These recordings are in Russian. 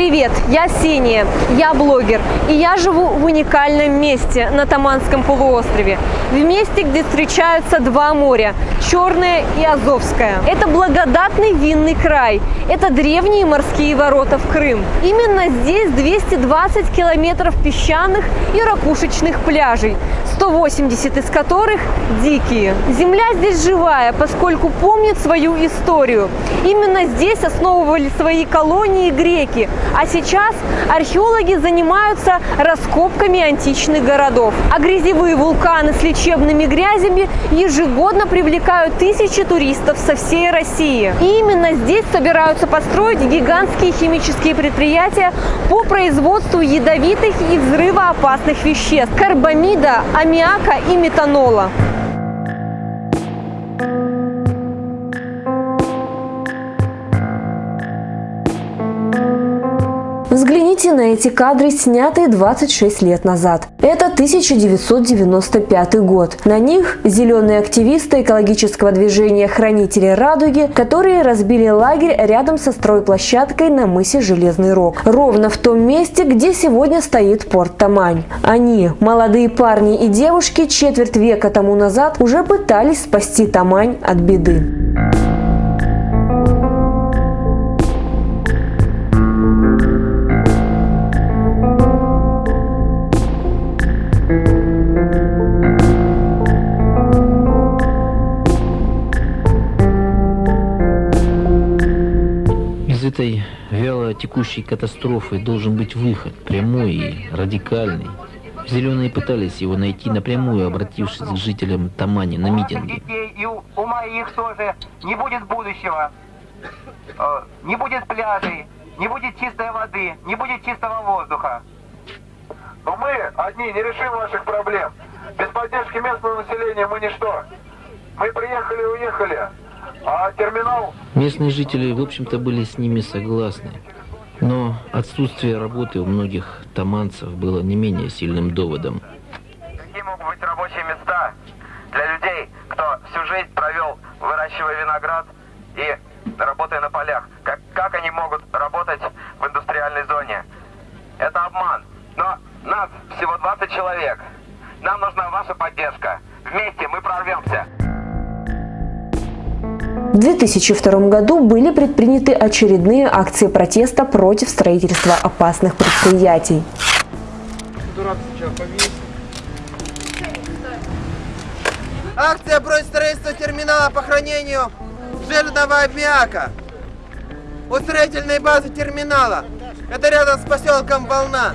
Привет, я Синия, я блогер, и я живу в уникальном месте на Таманском полуострове, в месте, где встречаются два моря – Черное и Азовское. Это благодатный винный край, это древние морские ворота в Крым. Именно здесь 220 километров песчаных и ракушечных пляжей, 180 из которых дикие. Земля здесь живая, поскольку помнит свою историю. Именно здесь основывали свои колонии греки, а сейчас археологи занимаются раскопками античных городов. А грязевые вулканы с лечебными грязями ежегодно привлекают тысячи туристов со всей России. И именно здесь собираются построить гигантские химические предприятия по производству ядовитых и взрывоопасных веществ – карбамида, аммиака и метанола. На эти кадры, снятые 26 лет назад. Это 1995 год. На них зеленые активисты экологического движения «Хранители радуги», которые разбили лагерь рядом со стройплощадкой на мысе Железный Рог. Ровно в том месте, где сегодня стоит порт Тамань. Они, молодые парни и девушки, четверть века тому назад уже пытались спасти Тамань от беды. Этой вяло текущей катастрофы должен быть выход, прямой и радикальный. Зеленые пытались его найти напрямую, обратившись к жителям Тамани на митинге. И у, у моих тоже не будет будущего, э, не будет пляжей, не будет чистой воды, не будет чистого воздуха. Но мы одни не решим ваших проблем. Без поддержки местного населения мы ничто. Мы приехали и уехали. А терминал... Местные жители, в общем-то, были с ними согласны. Но отсутствие работы у многих таманцев было не менее сильным доводом. Какие могут быть рабочие места для людей, кто всю жизнь провел, выращивая виноград и работая на полях? Как, как они могут работать в индустриальной зоне? Это обман. Но нас всего 20 человек. Нам нужна ваша поддержка. Вместе мы прорвемся. В 2002 году были предприняты очередные акции протеста против строительства опасных предприятий. Акция против строительства терминала по хранению жирного аммиака у строительной базы терминала. Это рядом с поселком Волна.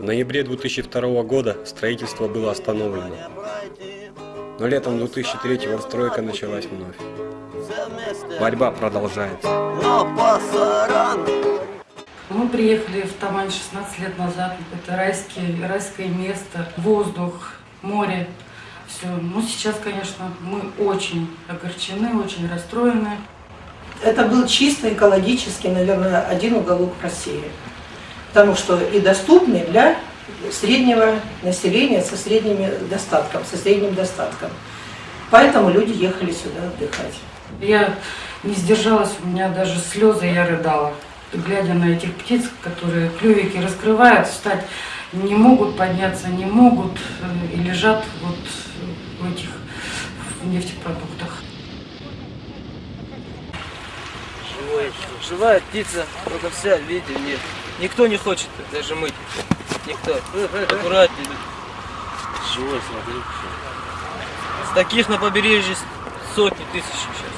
В ноябре 2002 года строительство было остановлено. Но летом 2003-го стройка началась вновь. Борьба продолжается. Мы приехали в Тамань 16 лет назад. Это райский, райское место, воздух, море. Все. Ну, сейчас, конечно, мы очень огорчены, очень расстроены. Это был чисто экологически, наверное, один уголок России. Потому что и доступный для среднего населения со средним достатком, со средним достатком. Поэтому люди ехали сюда отдыхать. Я не сдержалась, у меня даже слезы, я рыдала. Глядя на этих птиц, которые клювики раскрывают, встать не могут, подняться не могут э, и лежат вот в этих в нефтепродуктах. Живой, живая птица, только вся в виде нет. Никто не хочет даже мыть. Никто. Аккуратнее. Живой, смотри. С таких на побережье сотни тысяч сейчас.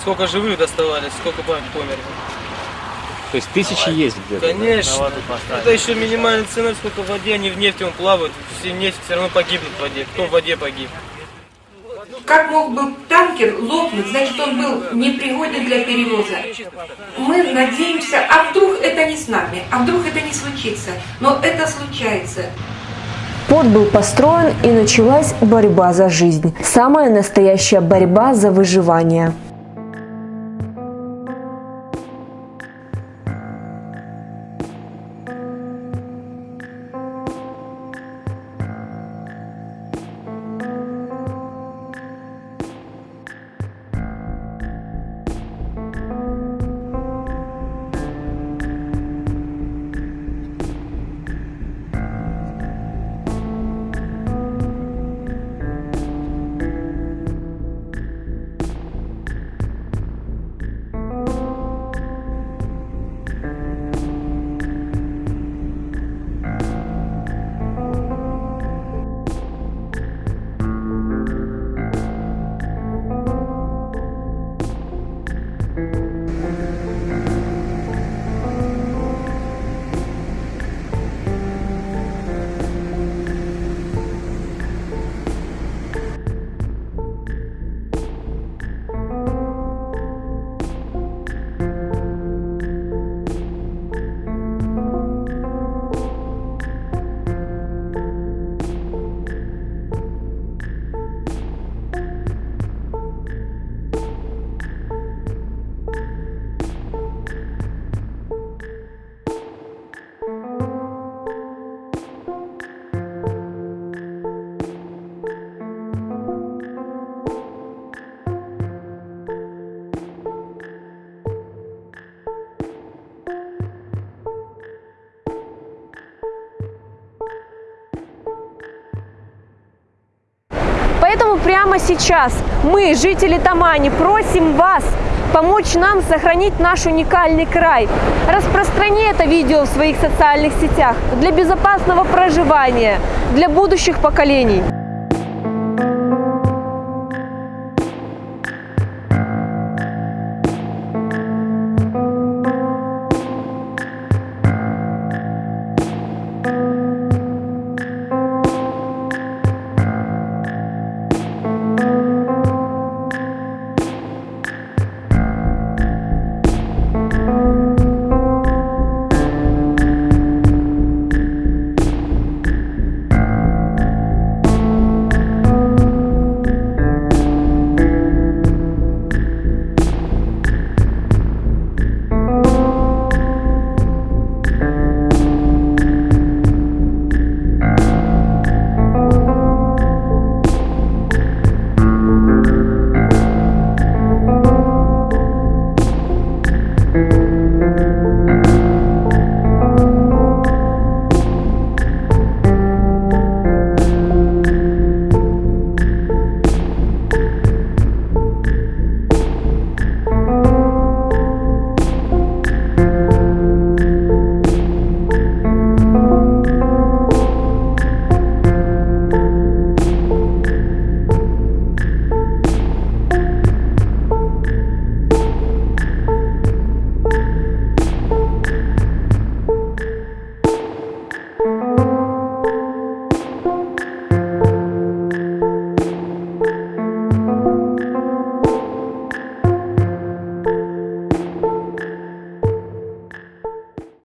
Сколько живых доставали, сколько померли. То есть тысячи есть где-то? Конечно. Да? Это еще минимальная цена, сколько в воде, они в нефти он плавают, все нефть все равно погибнут в воде. Кто в воде погиб? Как мог бы танкер лопнуть, значит он был непригоден для перевоза. Мы надеемся, а вдруг это не с нами, а вдруг это не случится. Но это случается. Порт был построен и началась борьба за жизнь. Самая настоящая борьба за выживание. Прямо сейчас мы, жители Тамани, просим вас помочь нам сохранить наш уникальный край. Распространи это видео в своих социальных сетях для безопасного проживания, для будущих поколений.